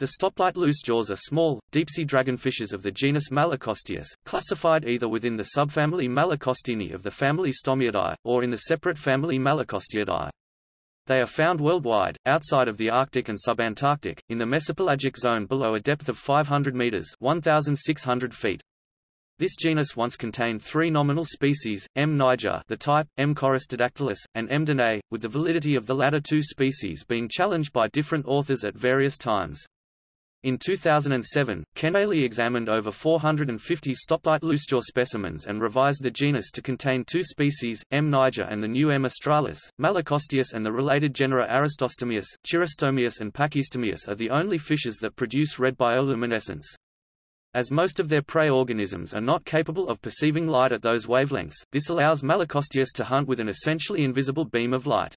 The stoplight loosejaws are small, deep-sea dragonfishes of the genus Malacosteus, classified either within the subfamily Malacostini of the family Stomiidae, or in the separate family Malacosteidae. They are found worldwide, outside of the Arctic and subantarctic, in the mesopelagic zone below a depth of 500 meters 1,600 feet. This genus once contained three nominal species, M. niger the type, M. choristodactylus, and M. danae, with the validity of the latter two species being challenged by different authors at various times. In 2007, Kenaley examined over 450 stoplight loosejaw specimens and revised the genus to contain two species, M. niger and the new M. australis. Malacosteus and the related genera Aristostomias, Chirostomias and Pachystomias are the only fishes that produce red bioluminescence. As most of their prey organisms are not capable of perceiving light at those wavelengths, this allows Malacosteus to hunt with an essentially invisible beam of light.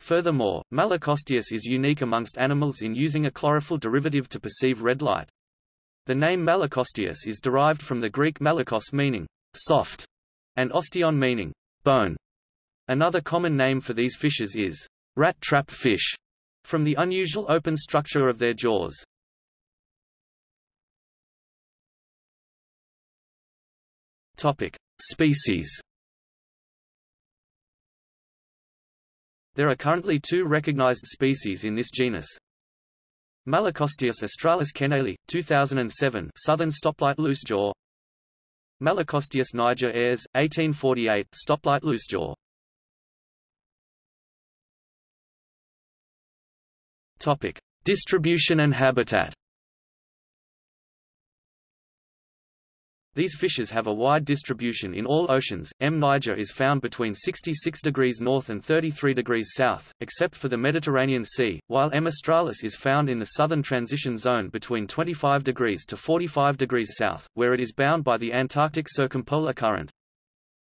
Furthermore, Malacosteus is unique amongst animals in using a chlorophyll derivative to perceive red light. The name Malacosteus is derived from the Greek malakos meaning soft, and osteon meaning bone. Another common name for these fishes is rat trap fish, from the unusual open structure of their jaws. Topic: Species There are currently two recognized species in this genus. Malacosteus australis Kenaley, 2007 southern stoplight loosejaw. Malacosteus niger Ayres, 1848 stoplight loosejaw. Topic: Distribution and habitat These fishes have a wide distribution in all oceans. M. niger is found between 66 degrees north and 33 degrees south, except for the Mediterranean Sea, while M. australis is found in the southern transition zone between 25 degrees to 45 degrees south, where it is bound by the Antarctic circumpolar current.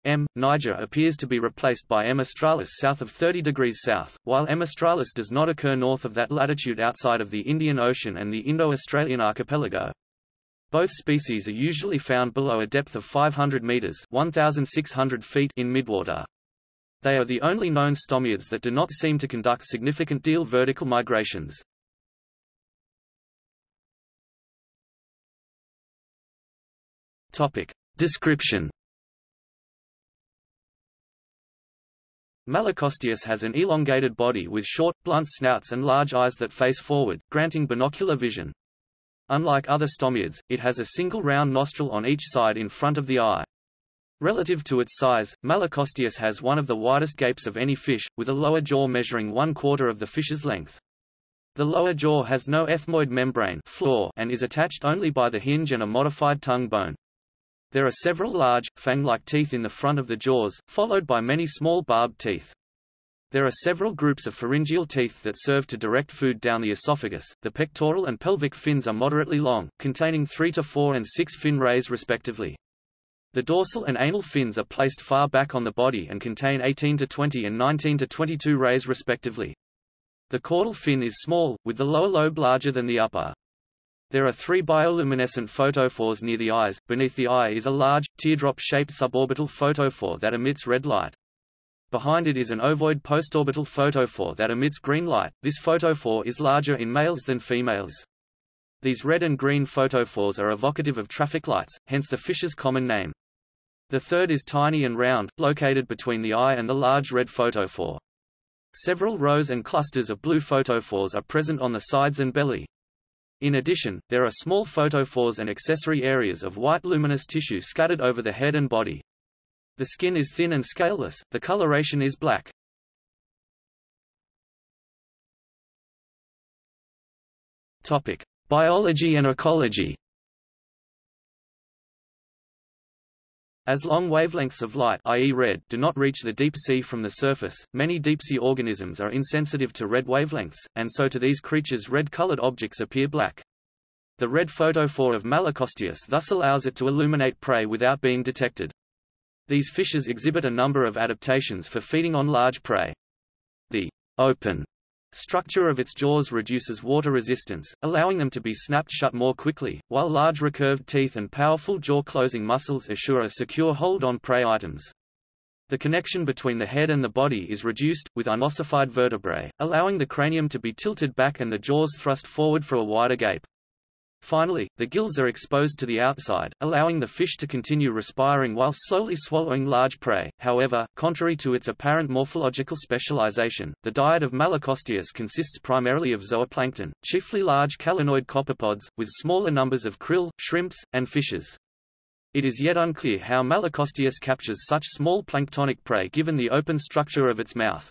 M. niger appears to be replaced by M. australis south of 30 degrees south, while M. australis does not occur north of that latitude outside of the Indian Ocean and the Indo-Australian archipelago. Both species are usually found below a depth of 500 meters (1,600 feet) in midwater. They are the only known stomiids that do not seem to conduct significant diel vertical migrations. Topic. Description Malacosteus has an elongated body with short, blunt snouts and large eyes that face forward, granting binocular vision. Unlike other stomiids, it has a single round nostril on each side in front of the eye. Relative to its size, Malacosteus has one of the widest gapes of any fish, with a lower jaw measuring one quarter of the fish's length. The lower jaw has no ethmoid membrane floor and is attached only by the hinge and a modified tongue bone. There are several large, fang-like teeth in the front of the jaws, followed by many small barbed teeth. There are several groups of pharyngeal teeth that serve to direct food down the esophagus. The pectoral and pelvic fins are moderately long, containing 3 to 4 and 6 fin rays respectively. The dorsal and anal fins are placed far back on the body and contain 18 to 20 and 19 to 22 rays respectively. The caudal fin is small, with the lower lobe larger than the upper. There are three bioluminescent photophores near the eyes. Beneath the eye is a large, teardrop-shaped suborbital photophore that emits red light. Behind it is an ovoid postorbital photophore that emits green light. This photophore is larger in males than females. These red and green photophores are evocative of traffic lights, hence the fish's common name. The third is tiny and round, located between the eye and the large red photophore. Several rows and clusters of blue photophores are present on the sides and belly. In addition, there are small photophores and accessory areas of white luminous tissue scattered over the head and body. The skin is thin and scaleless, the coloration is black. Topic: Biology and ecology. As long wavelengths of light i.e. red do not reach the deep sea from the surface, many deep-sea organisms are insensitive to red wavelengths, and so to these creatures red-colored objects appear black. The red photophore of Malacosteus thus allows it to illuminate prey without being detected. These fishes exhibit a number of adaptations for feeding on large prey. The open structure of its jaws reduces water resistance, allowing them to be snapped shut more quickly, while large recurved teeth and powerful jaw-closing muscles assure a secure hold on prey items. The connection between the head and the body is reduced, with unossified vertebrae, allowing the cranium to be tilted back and the jaws thrust forward for a wider gape. Finally, the gills are exposed to the outside, allowing the fish to continue respiring while slowly swallowing large prey. However, contrary to its apparent morphological specialization, the diet of Malacosteus consists primarily of zooplankton, chiefly large calanoid copepods, with smaller numbers of krill, shrimps, and fishes. It is yet unclear how Malacosteus captures such small planktonic prey given the open structure of its mouth.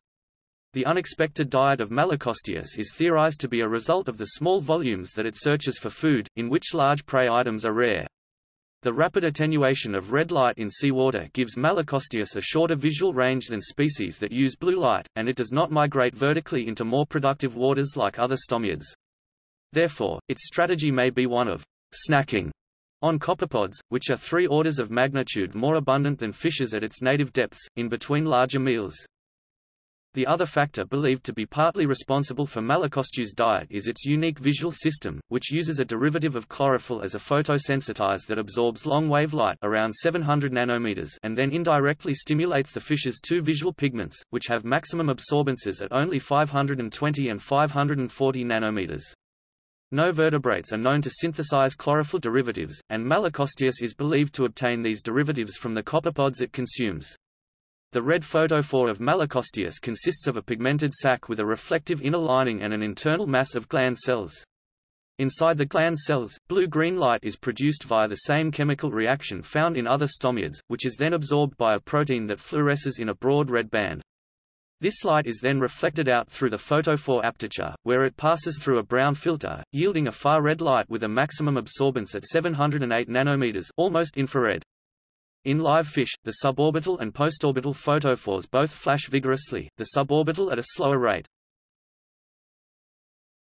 The unexpected diet of Malacosteus is theorized to be a result of the small volumes that it searches for food, in which large prey items are rare. The rapid attenuation of red light in seawater gives Malacosteus a shorter visual range than species that use blue light, and it does not migrate vertically into more productive waters like other stomiids. Therefore, its strategy may be one of snacking on copepods, which are three orders of magnitude more abundant than fishes at its native depths, in between larger meals. The other factor believed to be partly responsible for Malacosteus' diet is its unique visual system, which uses a derivative of chlorophyll as a photosensitizer that absorbs long-wave light around 700 nanometers and then indirectly stimulates the fish's two visual pigments, which have maximum absorbances at only 520 and 540 nanometers. No vertebrates are known to synthesize chlorophyll derivatives, and Malacosteus is believed to obtain these derivatives from the copepods it consumes. The red photophore of Malacosteus consists of a pigmented sac with a reflective inner lining and an internal mass of gland cells. Inside the gland cells, blue-green light is produced via the same chemical reaction found in other stomiids, which is then absorbed by a protein that fluoresces in a broad red band. This light is then reflected out through the photophore aperture, where it passes through a brown filter, yielding a far red light with a maximum absorbance at 708 nanometers, almost infrared. In live fish, the suborbital and postorbital photophores both flash vigorously, the suborbital at a slower rate.